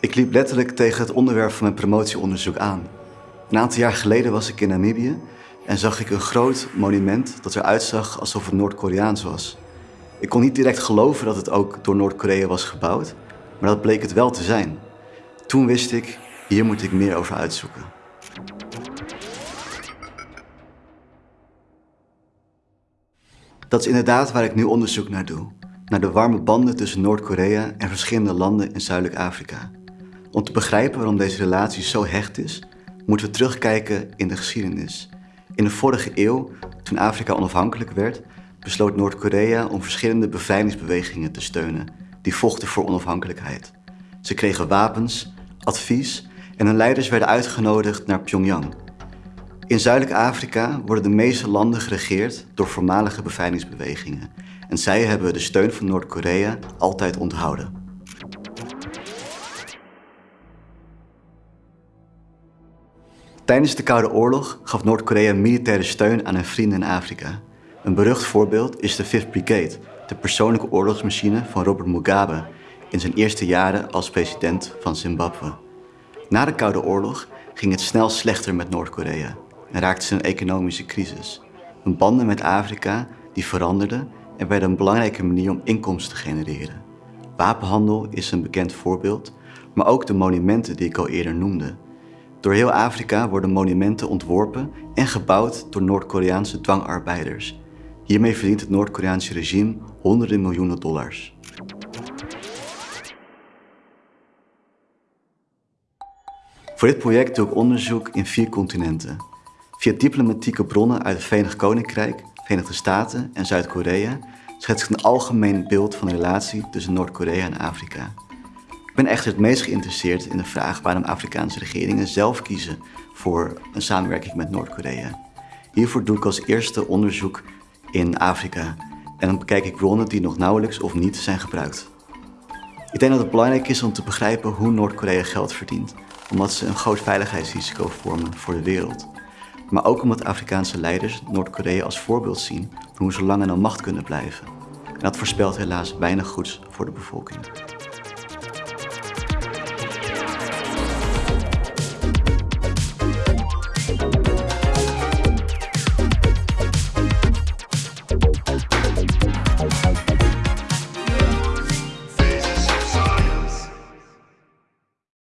Ik liep letterlijk tegen het onderwerp van mijn promotieonderzoek aan. Een aantal jaar geleden was ik in Namibië en zag ik een groot monument dat eruit zag alsof het Noord-Koreaans was. Ik kon niet direct geloven dat het ook door Noord-Korea was gebouwd, maar dat bleek het wel te zijn. Toen wist ik, hier moet ik meer over uitzoeken. Dat is inderdaad waar ik nu onderzoek naar doe. Naar de warme banden tussen Noord-Korea en verschillende landen in Zuidelijk Afrika. Om te begrijpen waarom deze relatie zo hecht is, moeten we terugkijken in de geschiedenis. In de vorige eeuw, toen Afrika onafhankelijk werd, besloot Noord-Korea om verschillende bevrijdingsbewegingen te steunen die vochten voor onafhankelijkheid. Ze kregen wapens, advies en hun leiders werden uitgenodigd naar Pyongyang. In Zuidelijk Afrika worden de meeste landen geregeerd door voormalige bevrijdingsbewegingen en zij hebben de steun van Noord-Korea altijd onthouden. Tijdens de Koude Oorlog gaf Noord-Korea militaire steun aan hun vrienden in Afrika. Een berucht voorbeeld is de 5th Brigade, de persoonlijke oorlogsmachine van Robert Mugabe in zijn eerste jaren als president van Zimbabwe. Na de Koude Oorlog ging het snel slechter met Noord-Korea en raakte ze een economische crisis. Hun banden met Afrika die veranderden en werden een belangrijke manier om inkomsten te genereren. Wapenhandel is een bekend voorbeeld, maar ook de monumenten die ik al eerder noemde. Door heel Afrika worden monumenten ontworpen en gebouwd door Noord-Koreaanse dwangarbeiders. Hiermee verdient het Noord-Koreaanse regime honderden miljoenen dollars. Voor dit project doe ik onderzoek in vier continenten. Via diplomatieke bronnen uit het Verenigd Koninkrijk, Verenigde Staten en Zuid-Korea schets ik een algemeen beeld van de relatie tussen Noord-Korea en Afrika. Ik ben echter het meest geïnteresseerd in de vraag waarom Afrikaanse regeringen zelf kiezen voor een samenwerking met Noord-Korea. Hiervoor doe ik als eerste onderzoek in Afrika en dan bekijk ik bronnen die nog nauwelijks of niet zijn gebruikt. Ik denk dat het belangrijk is om te begrijpen hoe Noord-Korea geld verdient, omdat ze een groot veiligheidsrisico vormen voor de wereld. Maar ook omdat Afrikaanse leiders Noord-Korea als voorbeeld zien van hoe ze lang aan de macht kunnen blijven. En dat voorspelt helaas weinig goeds voor de bevolking.